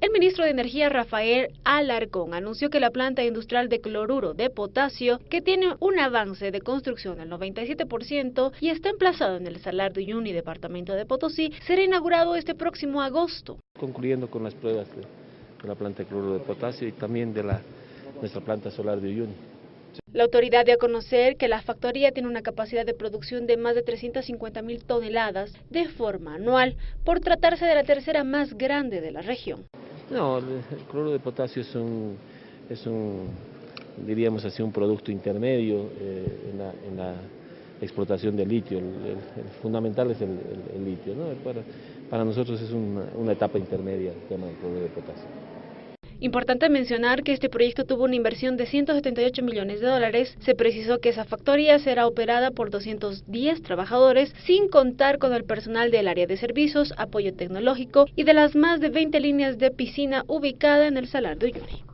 El ministro de Energía Rafael Alarcón anunció que la planta industrial de cloruro de potasio, que tiene un avance de construcción del 97% y está emplazado en el Salar de Uyuni, departamento de Potosí, será inaugurado este próximo agosto. Concluyendo con las pruebas de, de la planta de cloruro de potasio y también de la, nuestra planta solar de Uyuni. La autoridad dio a conocer que la factoría tiene una capacidad de producción de más de 350 mil toneladas de forma anual, por tratarse de la tercera más grande de la región. No, el cloruro de potasio es un, es un diríamos así, un producto intermedio eh, en, la, en, la, explotación del litio. El, fundamental es el, litio. ¿no? Para, para, nosotros es una, una etapa intermedia el tema del cloruro de potasio. Importante mencionar que este proyecto tuvo una inversión de 178 millones de dólares. Se precisó que esa factoría será operada por 210 trabajadores, sin contar con el personal del área de servicios, apoyo tecnológico y de las más de 20 líneas de piscina ubicada en el Salar de Uyuni.